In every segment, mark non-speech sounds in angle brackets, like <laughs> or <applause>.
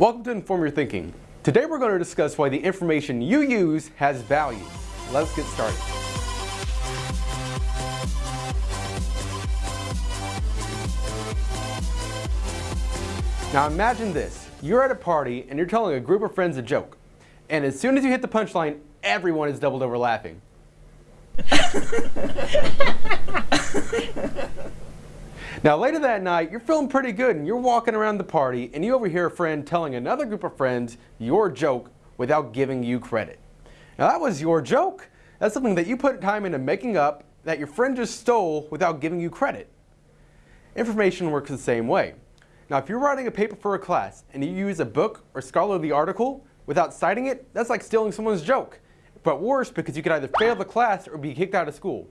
Welcome to Inform Your Thinking. Today we're going to discuss why the information you use has value. Let's get started. Now imagine this. You're at a party and you're telling a group of friends a joke. And as soon as you hit the punchline, everyone is doubled over laughing. <laughs> now later that night, you're feeling pretty good and you're walking around the party and you overhear a friend telling another group of friends your joke without giving you credit. Now that was your joke. That's something that you put time into making up that your friend just stole without giving you credit. Information works the same way. Now if you're writing a paper for a class and you use a book or scholarly article without citing it, that's like stealing someone's joke. But worse because you could either fail the class or be kicked out of school.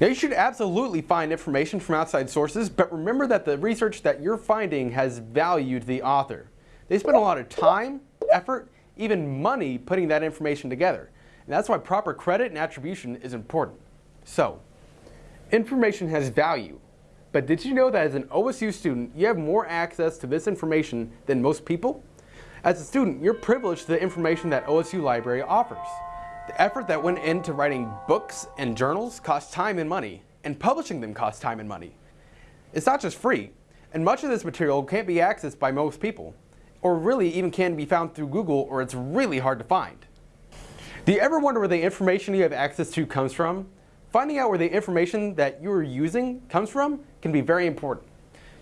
Now you should absolutely find information from outside sources, but remember that the research that you're finding has valued the author. They spent a lot of time, effort, even money putting that information together. And that's why proper credit and attribution is important. So, information has value. But did you know that as an OSU student, you have more access to this information than most people? As a student, you're privileged to the information that OSU Library offers. The effort that went into writing books and journals costs time and money, and publishing them costs time and money. It's not just free, and much of this material can't be accessed by most people, or really even can be found through Google or it's really hard to find. Do you ever wonder where the information you have access to comes from? Finding out where the information that you're using comes from can be very important.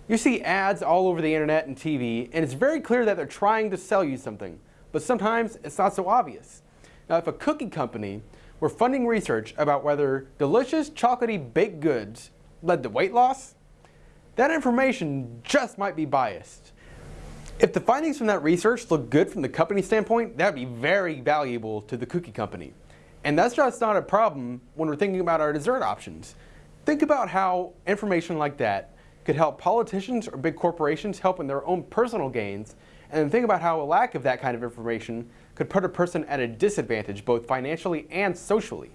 You see ads all over the internet and TV, and it's very clear that they're trying to sell you something, but sometimes it's not so obvious. Now, if a cookie company were funding research about whether delicious chocolatey baked goods led to weight loss, that information just might be biased. If the findings from that research look good from the company standpoint, that would be very valuable to the cookie company. And that's just not a problem when we're thinking about our dessert options. Think about how information like that could help politicians or big corporations help in their own personal gains, and then think about how a lack of that kind of information could put a person at a disadvantage both financially and socially.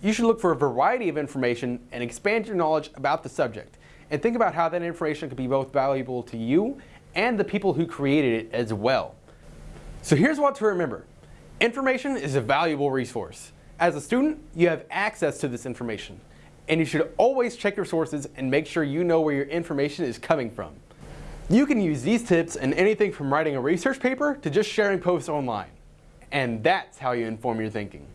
You should look for a variety of information and expand your knowledge about the subject, and think about how that information could be both valuable to you and the people who created it as well. So here's what to remember. Information is a valuable resource. As a student, you have access to this information, and you should always check your sources and make sure you know where your information is coming from. You can use these tips in anything from writing a research paper to just sharing posts online. And that's how you inform your thinking.